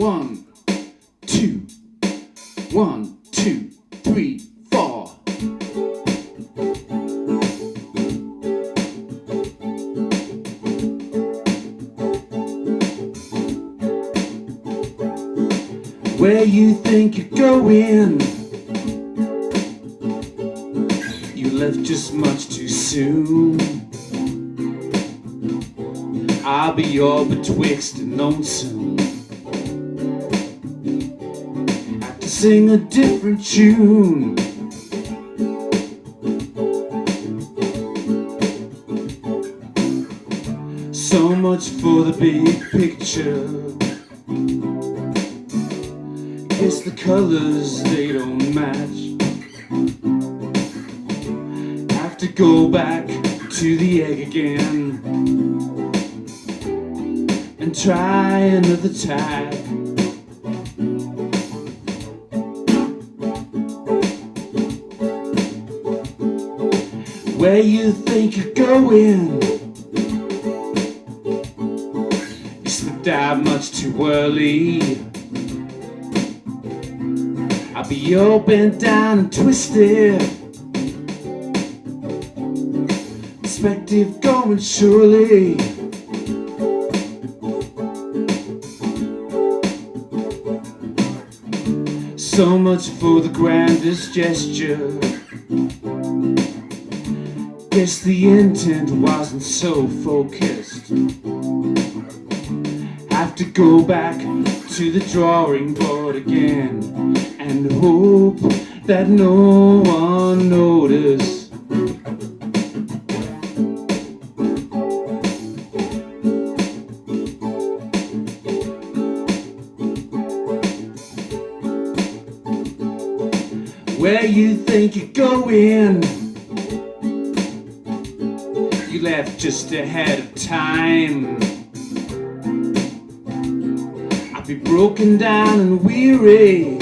One, two, one, two, three, four. Where you think you're going? You left just much too soon. I'll be all betwixt and lonesome. Have sing a different tune. So much for the big picture. Guess the colors they don't match. Have to go back to the egg again and try another tag. Where you think you're going? You slipped out much too early. I'll be all down and twisted. Perspective going surely. So much for the grandest gesture. Guess the intent wasn't so focused. Have to go back to the drawing board again and hope that no one noticed. Where you think you're going? Left just ahead of time. I'd be broken down and weary.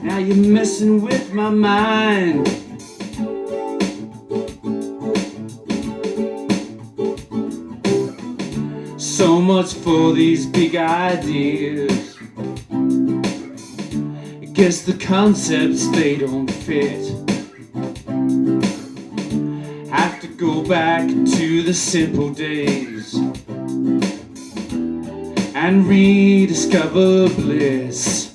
Now you're messing with my mind. So much for these big ideas. Guess the concepts they don't fit. Go back to the simple days and rediscover bliss.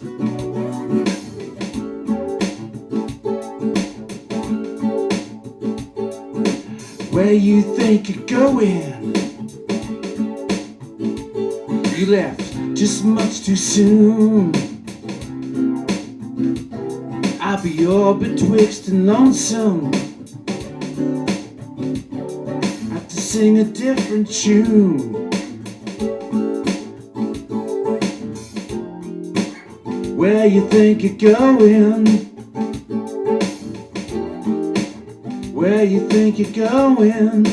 Where you think you're going? You left just much too soon. I'll be all betwixt and lonesome. Sing a different tune. Where you think you're going? Where you think you're going?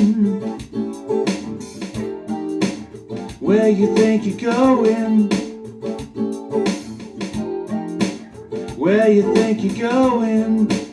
Where you think you're going? Where you think you're going?